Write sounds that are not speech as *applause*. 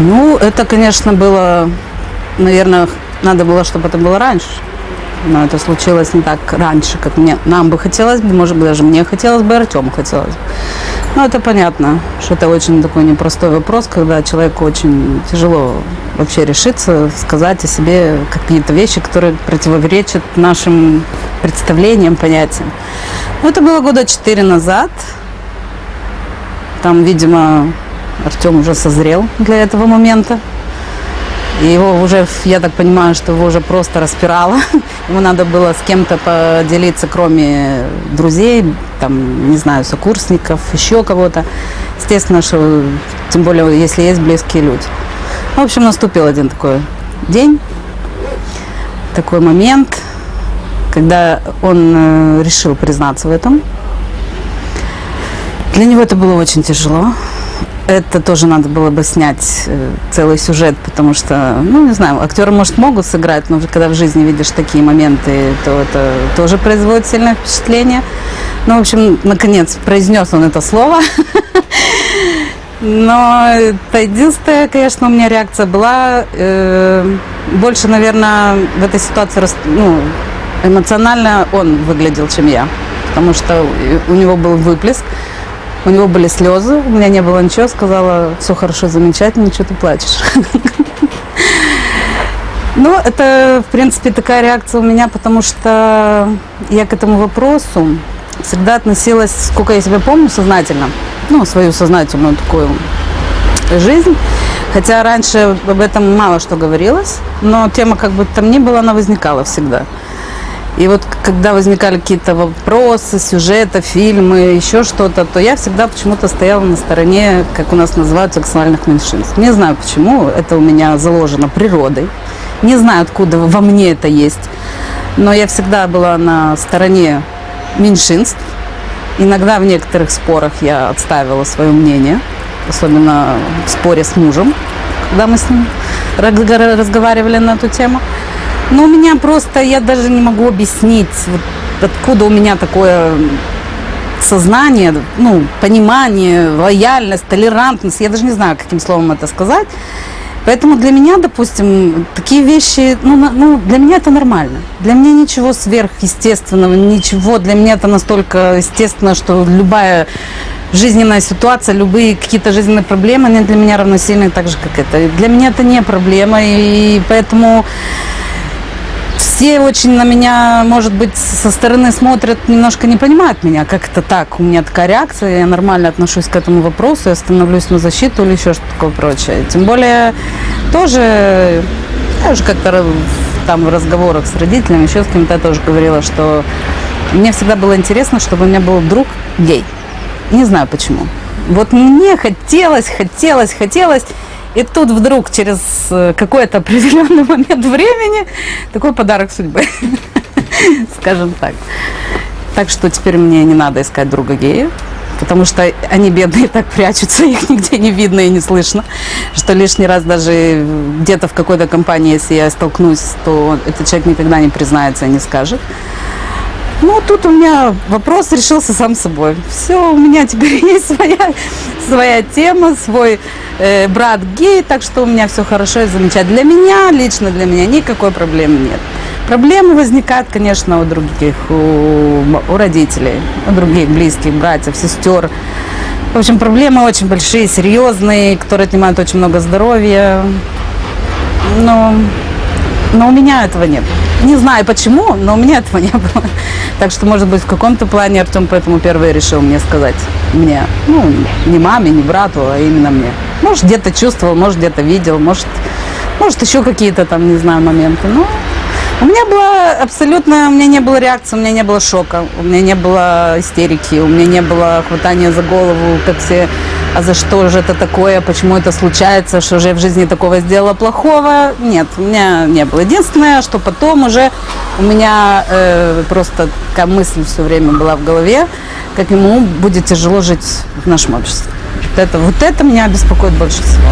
Ну, это, конечно, было, наверное, надо было, чтобы это было раньше. Но это случилось не так раньше, как мне, нам бы хотелось бы, может быть, даже мне хотелось бы, Артему хотелось бы. Ну, это понятно, что это очень такой непростой вопрос, когда человеку очень тяжело вообще решиться, сказать о себе какие-то вещи, которые противоречат нашим представлениям, понятиям. Ну, это было года четыре назад. Там, видимо, Артем уже созрел для этого момента. И его уже, я так понимаю, что его уже просто распирало. *laughs* Ему надо было с кем-то поделиться, кроме друзей, там, не знаю, сокурсников, еще кого-то. Естественно, что тем более, если есть близкие люди. В общем, наступил один такой день, такой момент, когда он э, решил признаться в этом. Для него это было очень тяжело это тоже надо было бы снять э, целый сюжет, потому что, ну, не знаю, актеры, может, могут сыграть, но когда в жизни видишь такие моменты, то это тоже производит сильное впечатление. Ну, в общем, наконец, произнес он это слово. Но это единственная, конечно, у меня реакция была э, больше, наверное, в этой ситуации ну, эмоционально он выглядел, чем я. Потому что у него был выплеск. У него были слезы, у меня не было ничего, сказала, все хорошо, замечательно, что ты плачешь. *laughs* Ну, это, в принципе, такая реакция у меня, потому что я к этому вопросу всегда относилась, сколько я себя помню, сознательно. Ну, свою сознательную такую жизнь. Хотя раньше об этом мало что говорилось, но тема как бы там ни было, она возникала всегда. И вот когда возникали какие-то вопросы, сюжеты, фильмы, еще что-то, то я всегда почему-то стояла на стороне, как у нас называют, сексуальных меньшинств. Не знаю почему, это у меня заложено природой. Не знаю, откуда во мне это есть. Но я всегда была на стороне меньшинств. Иногда в некоторых спорах я отставила свое мнение, особенно в споре с мужем, когда мы с ним разговаривали на эту тему. Но у меня просто, я даже не могу объяснить, вот откуда у меня такое сознание, ну, понимание, лояльность, толерантность. Я даже не знаю, каким словом это сказать. Поэтому для меня, допустим, такие вещи, ну, ну, для меня это нормально. Для меня ничего сверхъестественного, ничего. Для меня это настолько естественно, что любая жизненная ситуация, любые какие-то жизненные проблемы, они для меня равносильны так же, как это. Для меня это не проблема, и поэтому все очень на меня, может быть, со стороны смотрят, немножко не понимают меня, как это так, у меня такая реакция, я нормально отношусь к этому вопросу, я становлюсь на защиту или еще что-то такое прочее. Тем более, тоже, я уже как-то там в разговорах с родителями, еще с кем-то я тоже говорила, что мне всегда было интересно, чтобы у меня был друг гей. Не знаю почему. Вот мне хотелось, хотелось, хотелось, и тут вдруг через э, какой-то определенный *laughs* момент времени такой подарок судьбы, *laughs* скажем так. Так что теперь мне не надо искать друга гея, потому что они бедные так прячутся, *laughs* их нигде не видно и не слышно, что лишний раз даже где-то в какой-то компании, если я столкнусь, то этот человек никогда не признается и не скажет. Ну, тут у меня вопрос решился сам собой. Все, у меня теперь *laughs* есть своя, своя тема, свой э, брат гей, так что у меня все хорошо и замечательно. Для меня, лично для меня, никакой проблемы нет. Проблемы возникают, конечно, у других, у, у родителей, у других близких, братьев, сестер. В общем, проблемы очень большие, серьезные, которые отнимают очень много здоровья. Но, но у меня этого нет. Не знаю почему, но у меня этого не было. *laughs* Так что, может быть, в каком-то плане Артем поэтому первый решил мне сказать. Мне. Ну, не маме, не брату, а именно мне. Может, где-то чувствовал, может, где-то видел, может, может, еще какие-то там, не знаю, моменты. Но у меня было абсолютно, у меня не было реакции, у меня не было шока, у меня не было истерики, у меня не было хватания за голову, как все а за что же это такое, почему это случается, что же я в жизни такого сделала плохого. Нет, у меня не было. Единственное, что потом уже у меня э, просто такая мысль все время была в голове, как ему будет тяжело жить в нашем обществе. Вот это, вот это меня беспокоит больше всего.